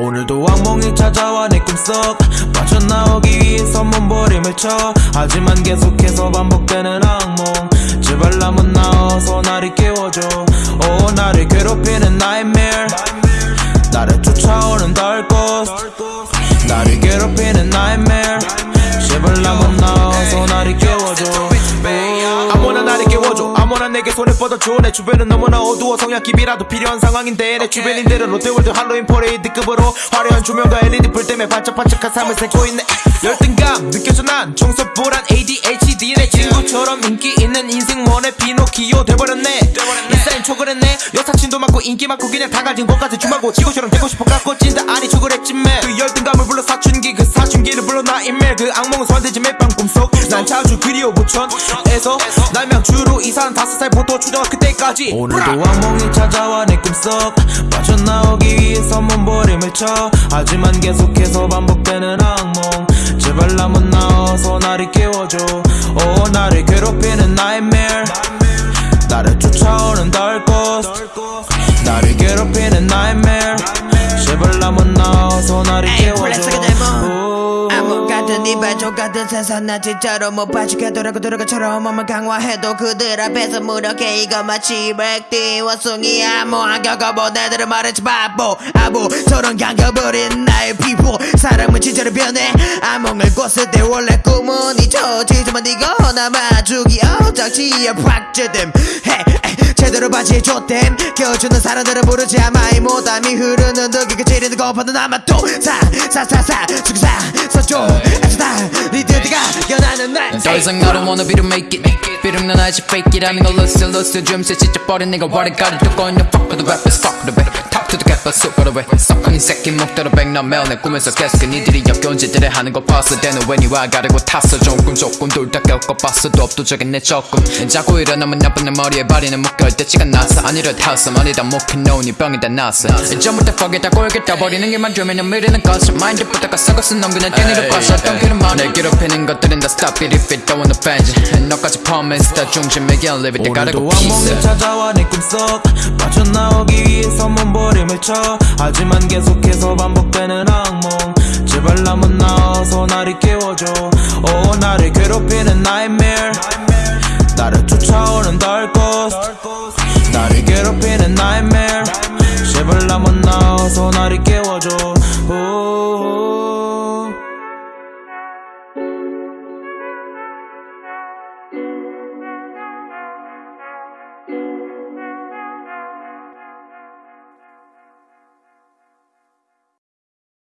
오늘도 악몽이 찾아와 내 꿈속 빠져나오기 위해서 몸부림을 쳐. 하지만 계속해서 반복되는 악몽. 제발 나만 나와서 나를 깨워줘. 오 나를 괴롭히는 nightmare. 나를 쫓아오는 dark ghost. 나를 괴롭히는 nightmare. 제발 나만 나와서 나를 깨워줘 아무나 내게 손을 뻗어줘 내 주변은 너무나 어두워. 성냥개비라도 필요한 상황인데 내 주변인들은 롯데월드 할로윈 퍼레이드급으로 화려한 조명과 LED 불 때문에 반짝반짝한 삶을 살고 있네. 열등감 느껴져. 난 청소불안 ADHD 내 친구처럼 인기 있는 인생원의 피노키오 돼버렸네. 인싸인 초그랬네. 여사친도 많고 인기 많고 그냥 다 가진 것 같아 주마고 지구처럼 되고 싶어 갖고 찐다. 아니 초그랬지 매그 열등감을 불러 사춘기 그 사춘기를 불러 나 인멜 그 악몽은 소환되지 매밤 꿈속 난 자주 그리워 부천에서 날명 주로 이사한 다섯 살 보도 초등학교 때까지. 오늘도 악몽이 찾아와 내 꿈속. 빠져나오기 위해서 몸부림을 쳐. 하지만 계속해서 반복되는 악몽. 제발 나만 나와서 나를 깨워줘. 오 나를 괴롭히는 nightmare 나를 같은 이발족 같은 세상 나 진짜로 못 봐주겠더라고 들어가처럼 몸을 강화해도 그들 앞에서 무력해. 이거 마치 백띠 원숭이야 뭐한 겪어본 애들은 말했지 바보. 아부처럼 감겨버린 나의 피부. 사람은 진짜로 변해. 암몽을 꿨을 때 원래 꿈은 잊혀지지만 네가 남아주기 어작지에 팍제됨. 헤 제대로 바지에 줬댐. 껴주는 사람들은 모르지 아마이 못함이 흐르는 덕이 그치리는 것보다 남아 또사사사사. 죽사 서줘 애쓰다. 니들이가? 연하는 날. 더 이상 I don't wanna be to make it. 비름난 아직 fake it. 아닌 걸 lost lost dreams 지쳐버린 내가 와리가리. 두꺼운 your fuck with the rappers fuck with the back way 썩은 이 새끼 목대로 백남매어 내 꿈에서 계속 니들이 역겨운 짓들을 하는 걸 봤을 때는 왜 니와 가르고 탔어. 조금 조금 둘다 겪어 봤어도 압도적인 내 조금. 자꾸 일어나면 나쁜 내 머리에 발이는 묶여 때치가 나서 아니려 타서 머리다. 못해놓은 이 병이 다 났어 전부터 퍽에다 꼴게 떠버리는 게만 주면 미리는 것을 마인드부터가 썩어서 넌 그냥 땡이를 봤어 덩키는 말을 괴롭히는 것들은 다 stop it if it don't wanna fans 너까지 promise 다 중심에 can't live it. 다 가르고 오늘도 악몽이 peace 찾아와 내 꿈속. 빠져나오기 위해서 몸부림을 쳐 하지만 계속해서 반복되는 악몽. 제발 나만 나와서 나를 깨워줘. 오 나를 괴롭히는 nightmare. 나를 쫓아오는 dark ghost. 나를 괴롭히는 nightmare. 제발 나만 나와서 나를 깨워줘